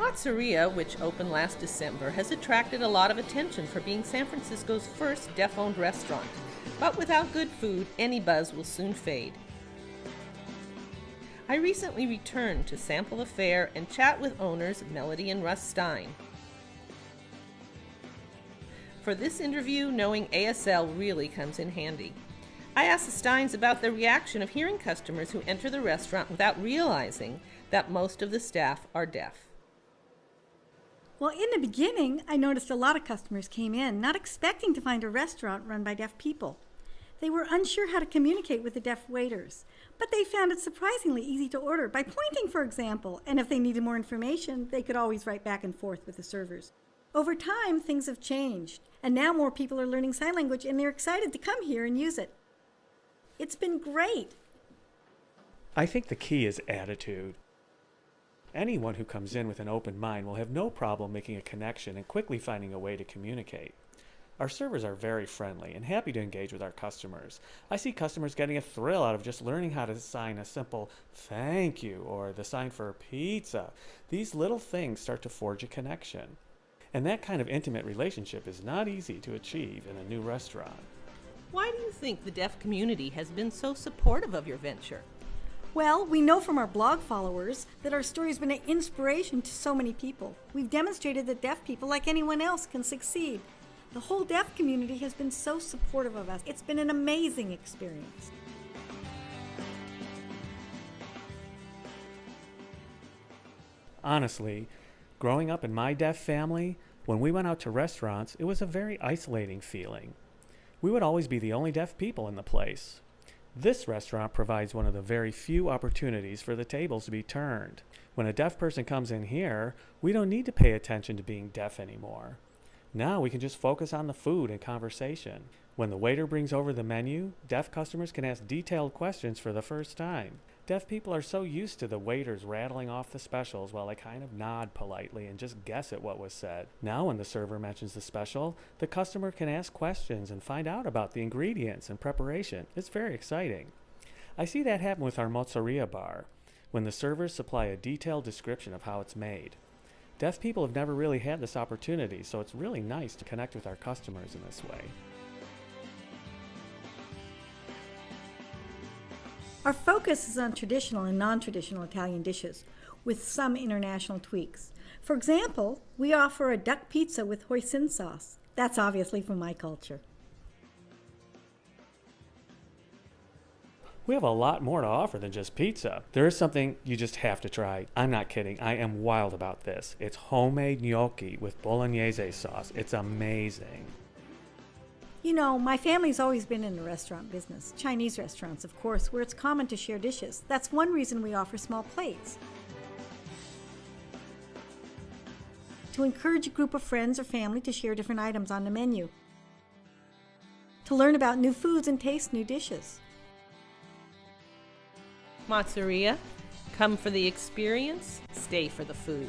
Mozzeria, which opened last December, has attracted a lot of attention for being San Francisco's first deaf owned restaurant. But without good food, any buzz will soon fade. I recently returned to sample the fare and chat with owners Melody and Russ Stein. For this interview, knowing ASL really comes in handy. I asked the Steins about the reaction of hearing customers who enter the restaurant without realizing that most of the staff are deaf. Well, in the beginning, I noticed a lot of customers came in not expecting to find a restaurant run by deaf people. They were unsure how to communicate with the deaf waiters, but they found it surprisingly easy to order by pointing, for example, and if they needed more information, they could always write back and forth with the servers. Over time, things have changed, and now more people are learning sign language and they're excited to come here and use it. It's been great. I think the key is attitude. Anyone who comes in with an open mind will have no problem making a connection and quickly finding a way to communicate. Our servers are very friendly and happy to engage with our customers. I see customers getting a thrill out of just learning how to sign a simple thank you or the sign for pizza. These little things start to forge a connection. And that kind of intimate relationship is not easy to achieve in a new restaurant. Why do you think the deaf community has been so supportive of your venture? Well, we know from our blog followers that our story has been an inspiration to so many people. We've demonstrated that deaf people, like anyone else, can succeed. The whole deaf community has been so supportive of us. It's been an amazing experience. Honestly, growing up in my deaf family, when we went out to restaurants, it was a very isolating feeling. We would always be the only deaf people in the place. This restaurant provides one of the very few opportunities for the tables to be turned. When a deaf person comes in here, we don't need to pay attention to being deaf anymore. Now we can just focus on the food and conversation. When the waiter brings over the menu, deaf customers can ask detailed questions for the first time. Deaf people are so used to the waiters rattling off the specials while they kind of nod politely and just guess at what was said. Now, when the server mentions the special, the customer can ask questions and find out about the ingredients and preparation. It's very exciting. I see that happen with our mozzarella bar, when the servers supply a detailed description of how it's made. Deaf people have never really had this opportunity, so it's really nice to connect with our customers in this way. Our focus is on traditional and non-traditional Italian dishes, with some international tweaks. For example, we offer a duck pizza with hoisin sauce. That's obviously from my culture. We have a lot more to offer than just pizza. There is something you just have to try. I'm not kidding. I am wild about this. It's homemade gnocchi with bolognese sauce. It's amazing. You know, my family's always been in the restaurant business, Chinese restaurants, of course, where it's common to share dishes. That's one reason we offer small plates. To encourage a group of friends or family to share different items on the menu. To learn about new foods and taste new dishes. Mozzeria, come for the experience, stay for the food.